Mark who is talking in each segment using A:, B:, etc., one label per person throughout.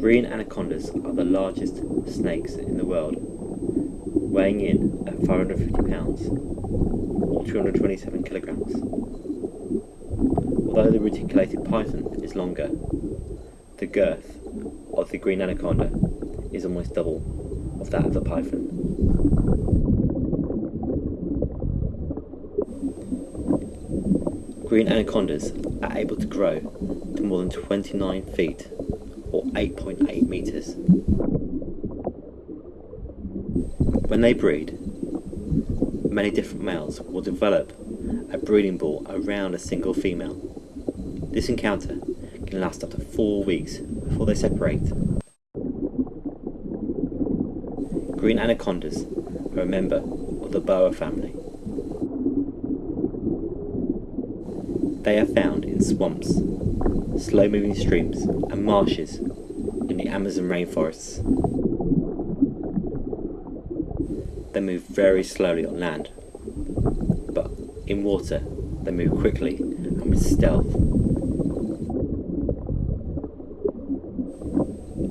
A: Green anacondas are the largest snakes in the world, weighing in at 550 pounds or 227 kilograms. Although the reticulated python is longer, the girth of the green anaconda is almost double of that of the python. Green anacondas are able to grow to more than 29 feet or 8.8 meters. When they breed, many different males will develop a breeding ball around a single female. This encounter can last up to four weeks before they separate. Green anacondas are a member of the boa family. They are found in swamps, slow moving streams and marshes in the Amazon rainforests. They move very slowly on land, but in water they move quickly and with stealth.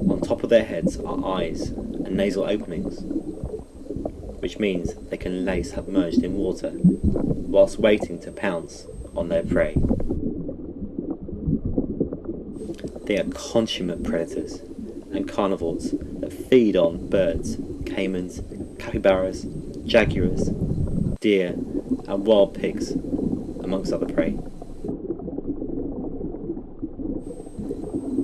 A: On top of their heads are eyes and nasal openings, which means they can lay submerged in water whilst waiting to pounce on their prey. They are consummate predators and carnivores that feed on birds, caimans, capybaras, jaguars, deer and wild pigs, amongst other prey.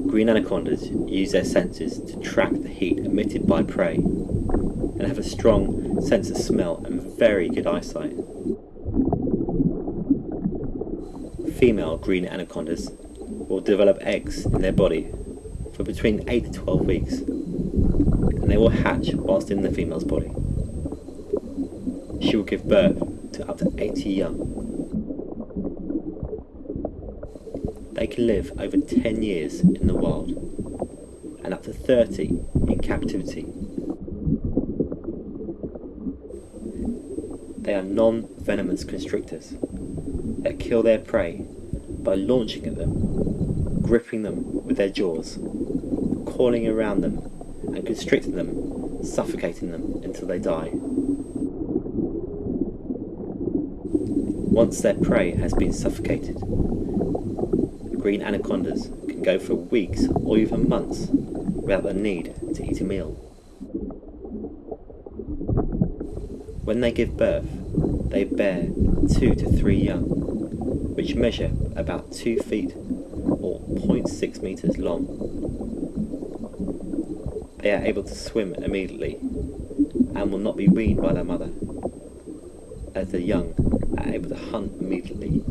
A: Green anacondas use their senses to track the heat emitted by prey and have a strong sense of smell and very good eyesight. Female green anacondas will develop eggs in their body for between 8 to 12 weeks and they will hatch whilst in the female's body. She will give birth to up to 80 young. They can live over 10 years in the wild and up to 30 in captivity. They are non-venomous constrictors that kill their prey by launching at them, gripping them with their jaws, coiling around them and constricting them, suffocating them until they die. Once their prey has been suffocated, green anacondas can go for weeks or even months without the need to eat a meal. When they give birth, they bear two to three young, which measure about two feet or 0.6 meters long. They are able to swim immediately and will not be weaned by their mother, as the young are able to hunt immediately